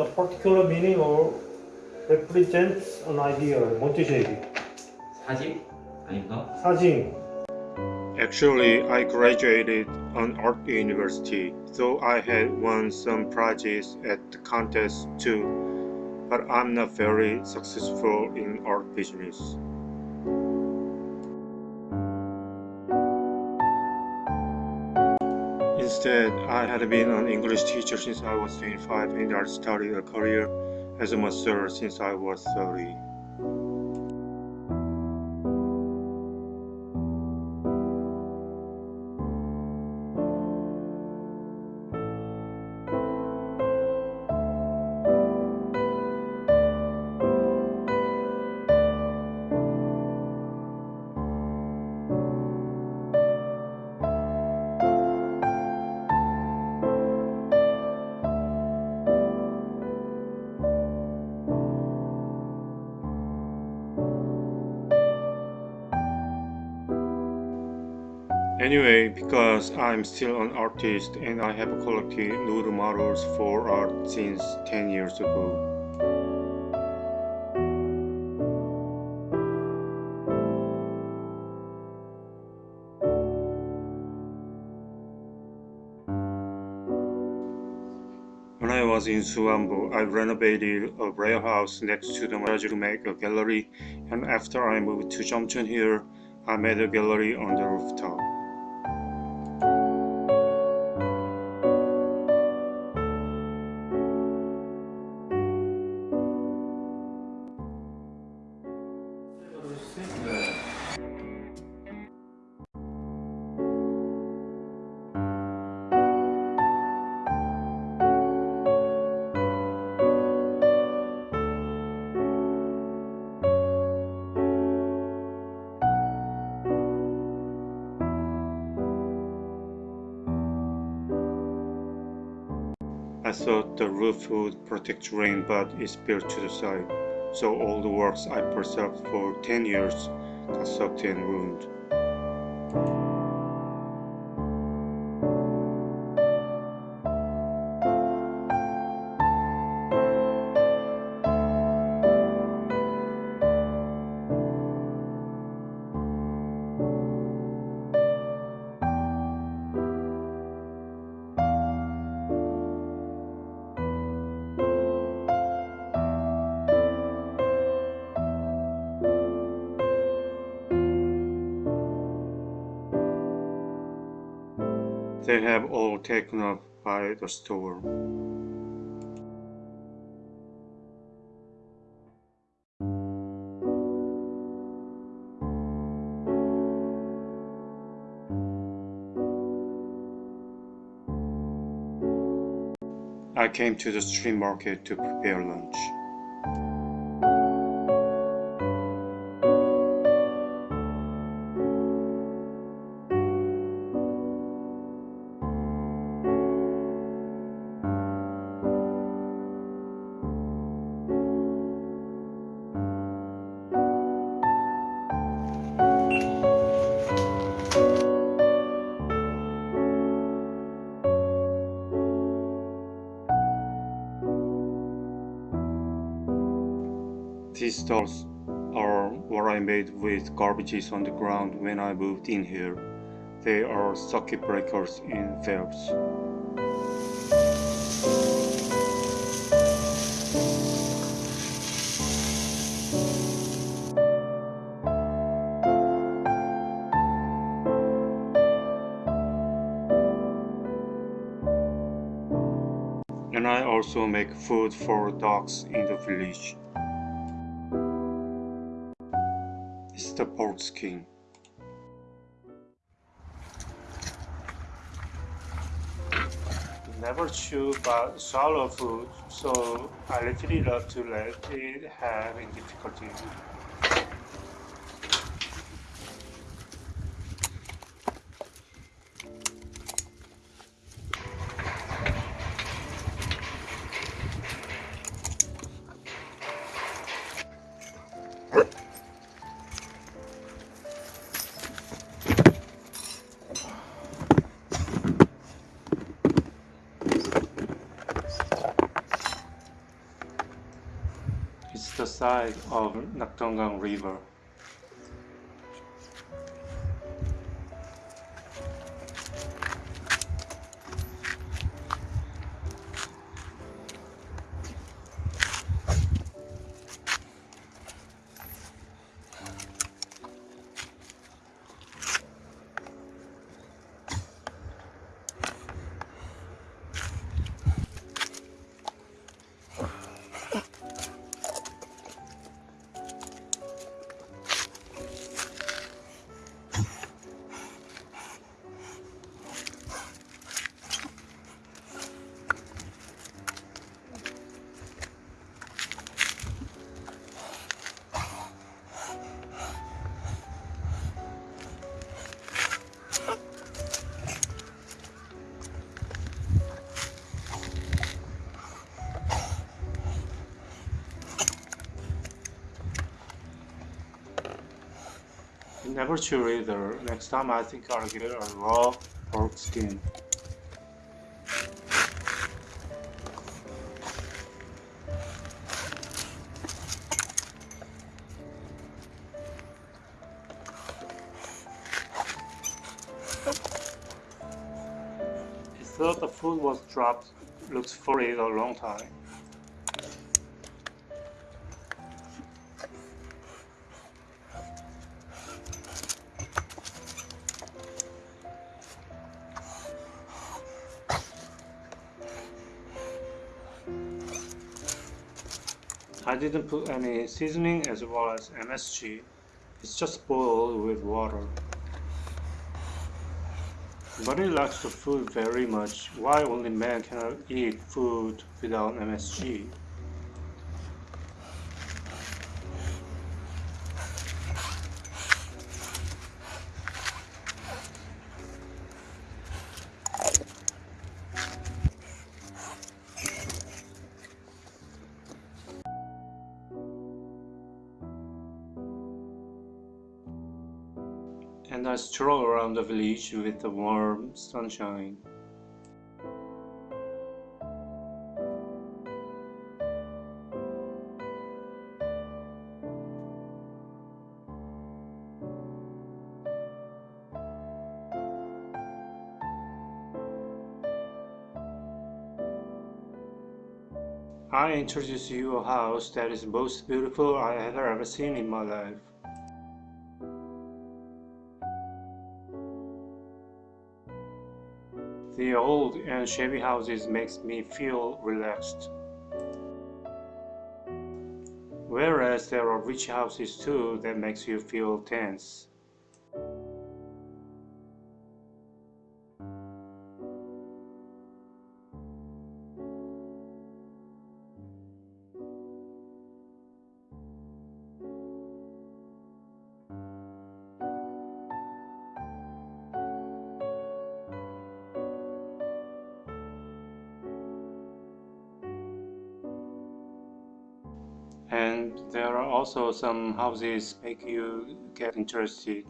a particular meaning or represents an idea. 뭔 뜻이야 이게? 사진? 아닌가? 사진. Actually, I graduated on art university, so I had won some prizes at the contest too. But I'm not very successful in art business. Instead, I had been an English teacher since I was 25 and I started a career as a master since I was 30. Anyway, because I'm still an artist and I have collected nude models for art since 10 years ago. When I was in Suambo, I renovated a warehouse next to the garage to make a gallery and after I moved to Jomchon here, I made a gallery on the rooftop. I thought the roof would protect rain but it's built to the side, so all the works I preserved for 10 years got soaked and ruined. They have all taken up by the storm. I came to the street market to prepare lunch. These stalls are what I made with garbages on the ground when I moved in here. They are circuit breakers in valves. And I also make food for dogs in the village. the pork skin Never chew but sorrowful, so I literally love to let it have difficulty. Side of Naktongang River. Never chew either. Next time I think I'll get a raw pork skin. I thought the food was dropped. Looks for it a long time. Didn't put any seasoning as well as MSG. It's just boiled with water. Bunny likes the food very much. Why only men cannot eat food without MSG? The village with the warm sunshine. I introduce you a house that is the most beautiful I have ever seen in my life. And shabby houses makes me feel relaxed. Whereas there are rich houses too that makes you feel tense. Also some houses make you get interested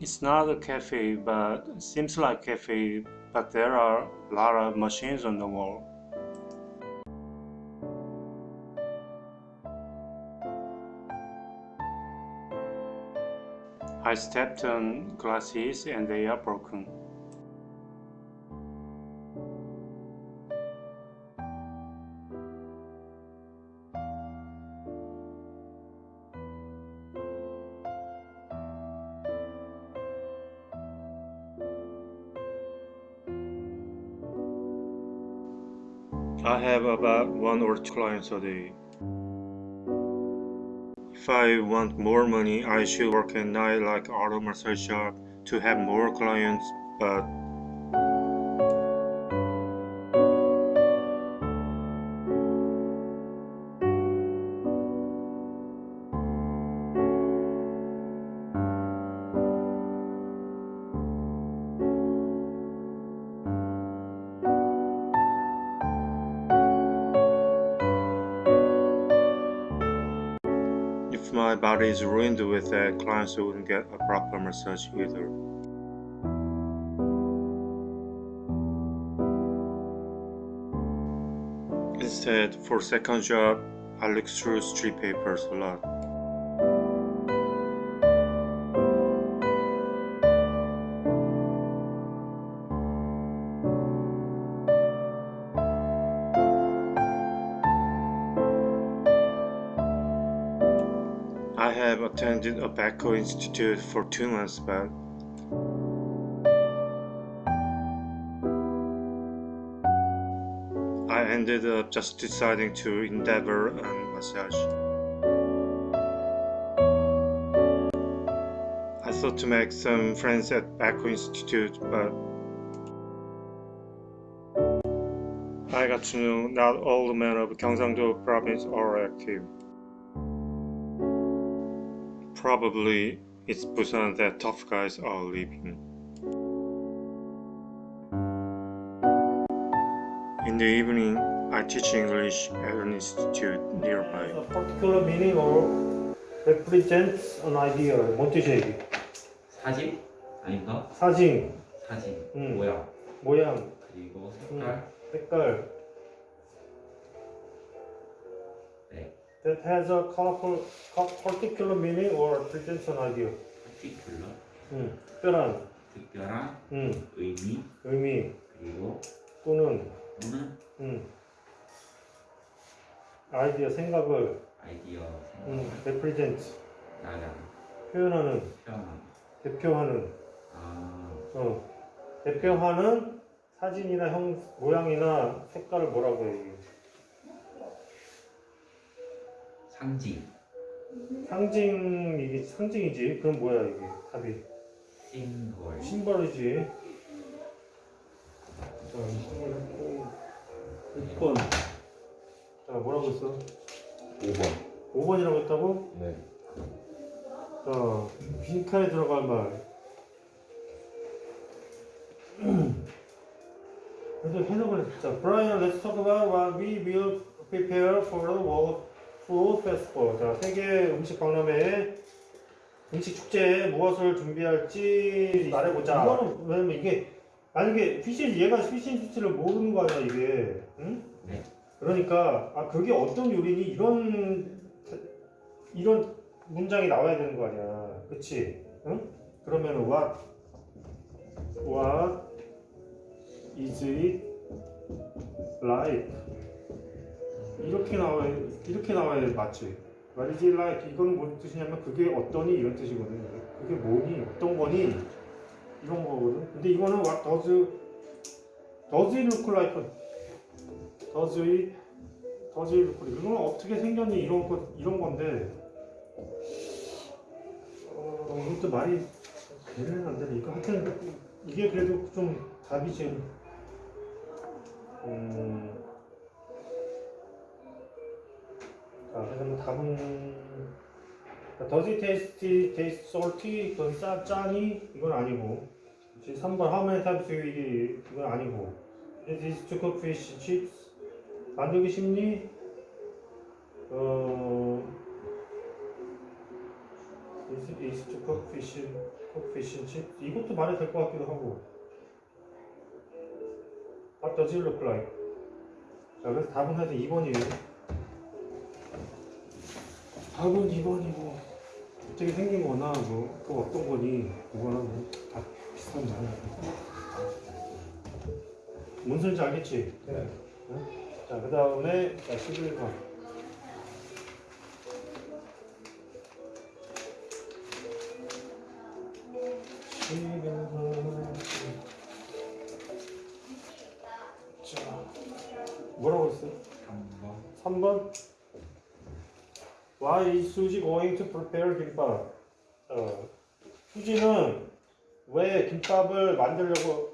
It's not a cafe, but seems like cafe, but there are a lot of machines on the wall. I stepped on glasses and they are broken. I have about one or two clients a day. If I want more money, I should work at night like auto massage shop to have more clients, but my body is ruined with that, clients wouldn't get a proper massage either. Instead, for second job, I look through street papers a lot. Have attended a Bako Institute for two months, but I ended up just deciding to endeavor on massage. I thought to make some friends at Bako Institute, but I got to know not all the men of Gyeongsangdo province are active Probably it's Busan that tough guys are living. In the evening, I teach English at an institute nearby. A particular meaning or represents an idea. 뭔 뜻이야 이게? 사진? 아닌가? 사진, 사진, 음. 모양, 모양, 그리고 색깔, 색깔. That has a colorful, co- particular meaning or an idea. 파티큘러, 음, 특별한. 특별한 음, 의미, 의미. 그리고 또는 또는 음, 아이디어, 생각을. 아이디어, 음, 생각, represent, 나량, 표현하는, 표현하는. 대표하는, 아, 어, 대표하는 사진이나 형 모양이나 색깔을 뭐라고 해? 이게? 상징, 상징 이게 상징이지. 그럼 뭐야 이게 답이 심벌, 심벌이지. 자, 6번. 자, 뭐라고 했어? 5번. 5번이라고 했다고? 네. 자, 빈칸에 들어갈 말. 그래도 해석을 자, Brian, let's talk about what we will prepare for the Festival. 자, 세계 음식 박람회 음식 축제에 무엇을 준비할지 말해보자. 이거는 왜냐면 이게 만약에 피시 얘가 피시인스를 모르는 거 아니야 이게, 응? 네. 그러니까 아 그게 어떤 요리니 이런 이런 문장이 나와야 되는 거 아니야, 그렇지? 응? 그러면 what what is it like 이렇게 나와야 이렇게 나와야 맞지? It like 이거는 뭔 뜻이냐면 그게 어떠니 이런 뜻이거든. 그게 뭐니 어떤 거니 이런 거거든. 근데 이거는 what does does it look like does it does it look like 이거는 어떻게 생겼니 이런 거 이런 건데 어, 이것도 말이 되는 안 되는 이거 하여튼 이게 그래도 좀 답이 지금 음. 자, 그래서 뭐 답은 does it taste taste salty? 그건 짜 짜니? 이건 아니고. 지금 3번 how many times you eat? 이건 아니고. It is to cook fish chips. 만들기 쉽니? 어. Is it is to cook fish cook fish chips? 이것도 말이 될 것 같기도 하고. What does it look like? 자, 그래서 답은 사실 2번이에요. 답은 2번이고 어떻게 생긴 거나 뭐 또 어떤 거니 그거나 뭐다 비슷한 말이야. 뭔 소리인지 알겠지? 네. 자, 그 다음에 자, 11번. 자, is Suji going to prepare 김밥? 어, 수지는 왜 김밥을 만들려고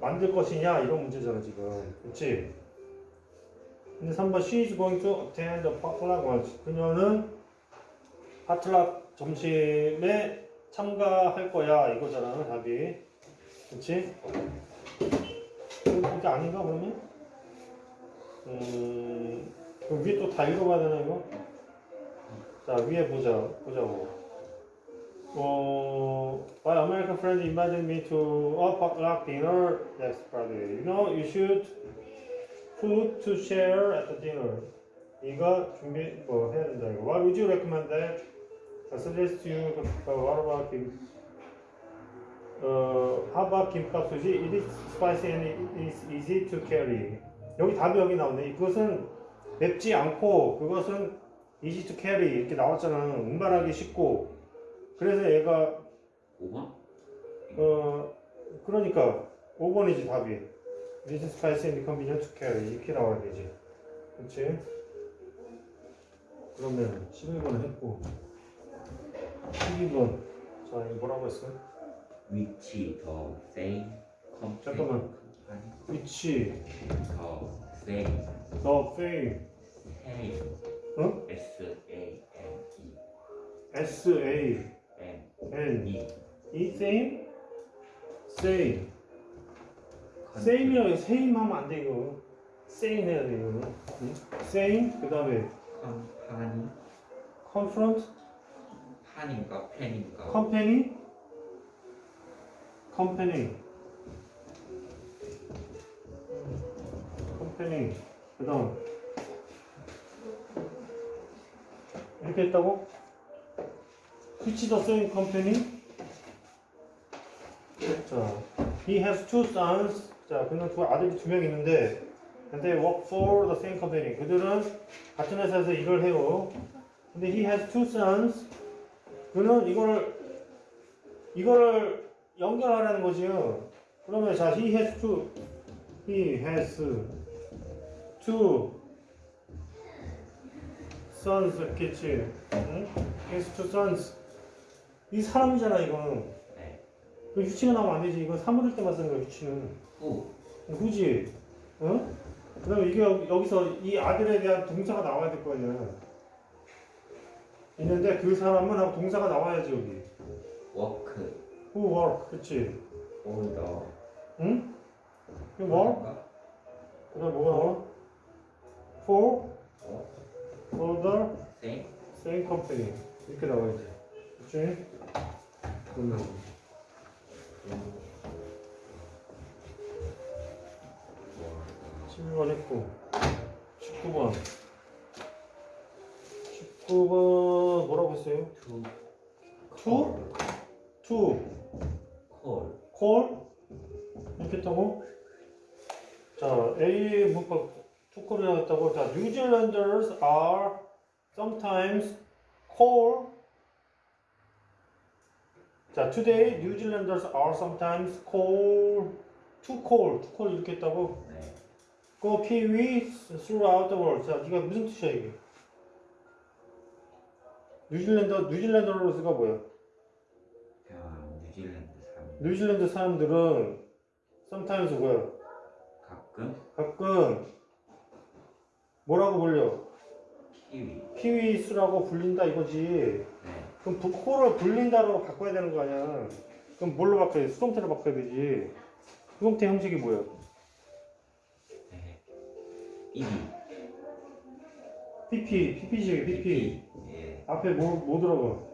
만들 것이냐 이런 문제잖아 지금, 그렇지? 근데 3번 She is going to attend the potluck lunch. 그녀는 파틀락 점심에 참가할 거야 이거잖아 답이, 그렇지? 이게 아닌가 그러면? 음, 그럼 위에 또 다 읽어봐야 되나 이거? 자 위에 보자 보자고. 어, my American friend invited me to a potluck dinner next Friday. You know, you should food to share at the dinner. 이거 준비 뭐 해야 된다 이거. What would you recommend that? I suggest you uh, what about 김? 어, how about 김밥 수지? It is spicy and it is easy to carry. 여기 답이 여기 나오네. 그것은 맵지 않고 그것은 easy to carry 이렇게 나왔잖아. 운반하기 쉽고. 그래서 얘가 5번? 어 그러니까 5번이지 답이. It is spicy and convenient to carry 이렇게 나와야 되지. 그렇지? 그러면 11번 했고 12번 자 이거 뭐라고 했어? 위치 더 컴플 잠깐만. 위치 더 세이 더 fame 세이 어? S A M E S A M N E 이 same same same이라고 same 하면 안 돼 이거 same 해야 돼 이거 응? same 그 다음에 컴파니 confront 판인가 펜인가 company company company 그 다음 이렇게 했다고? which the same company? 자, he has two sons 자, 그는 두 아들이 두 명 있는데 and they work for the same company 그들은 같은 회사에서 일을 해요 근데 he has two sons 그는 이거를 이거를 연결하라는 거지요. 그러면 자, he has two, he has two sons 이렇겠지. 응? has two sons. 이 사람이잖아 이거는. 네. 그 which가 나오면 안 되지. 이건 사물일 때만 쓰는 거야 which는. who whose. 응? 그 다음에 이게 여- 여기서 이 아들에 대한 동사가 나와야 될 거 아니야. 있는데 그 사람은 하고 동사가 나와야지 여기. work Who work, 그치? older 응? 그 work? 그 다음 뭐가 나와? For, for the 세이 same company. 이렇게 나와야지 그치? 그러면 12번 했고. 19번. 19번 뭐라고 했어요? 투 To? To 콜 call? 이렇게 했다고? 자, A 문법 투콜을 했다고. 자, New Zealanders are sometimes call. 자, today New Zealanders are sometimes call to call, to call 이렇게 했다고. 네. 그 Kiwi throughout the world. 자, 이게 무슨 뜻이야 이게? 뉴질랜드 뉴질랜더로스가 뭐야? 그냥 뉴질랜드 사람 뉴질랜드 사람들은 sometimes 뭐야? 가끔 가끔 뭐라고 불려? 키위 키위 수라고 불린다 이거지. 네. 그럼 부, 코를 불린다로 바꿔야 되는 거 아니야? 그럼 뭘로 바꿔야 돼? 수동태로 바꿔야 되지. 수동태 형식이 뭐야? 네. 이비 PP, PP지, PP. 예. 앞에 뭐, 뭐 들어가?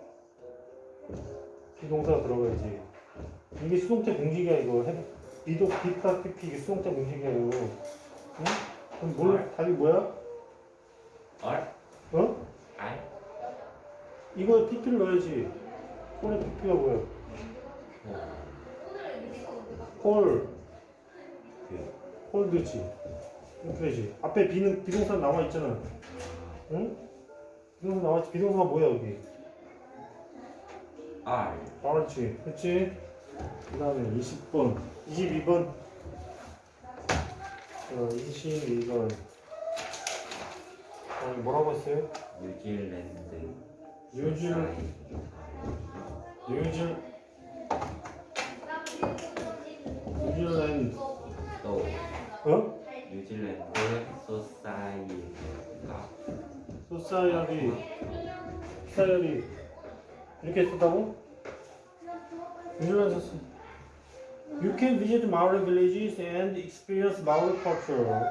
비동사가 들어가야지. 이게 수동태 공식이야 이거. 해- 비도, 비파, PP 이게 수동태 공식이야 이거. 응? 그럼 뭘, 답이 뭐야? 얼 어? 알 이거 PP를 넣어야지. 콜의 PP가 뭐야? 콜, 그 콜드지. 이렇게 되지. 앞에 비는 비동사 나와 있잖아. 응? 비동사 나와 있지. 비동사가 뭐야 여기? 알 알았지. 그치? 그 다음에 20번. 22번. 어, 22번. 어, 뭐라고 했어요? 뉴질랜드 뉴질, 뉴질, 뉴질랜드. 또 어? 뉴질랜드 소사이티가 소사이어리, 사이어리. 이렇게 썼다고? 뉴질랜드 썼어. You can visit Maori villages and experience Maori culture.